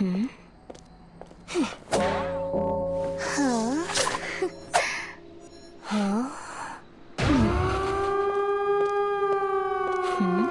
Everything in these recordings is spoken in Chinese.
음? 어? 음? 음?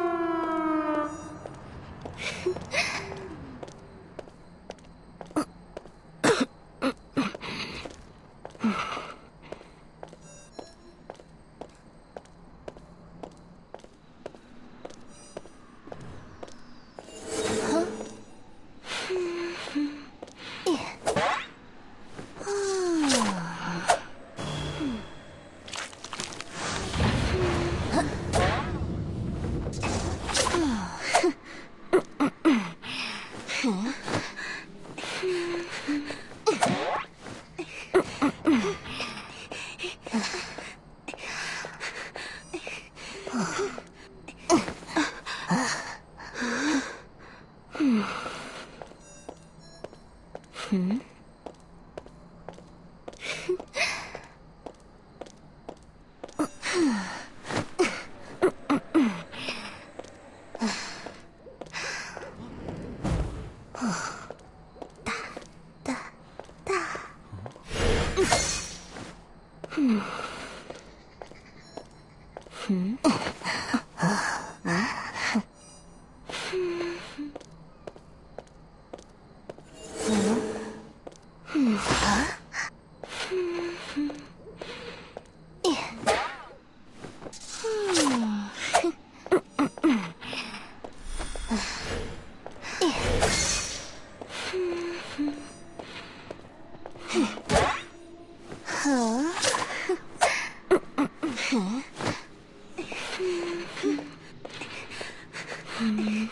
嗯。Hmm.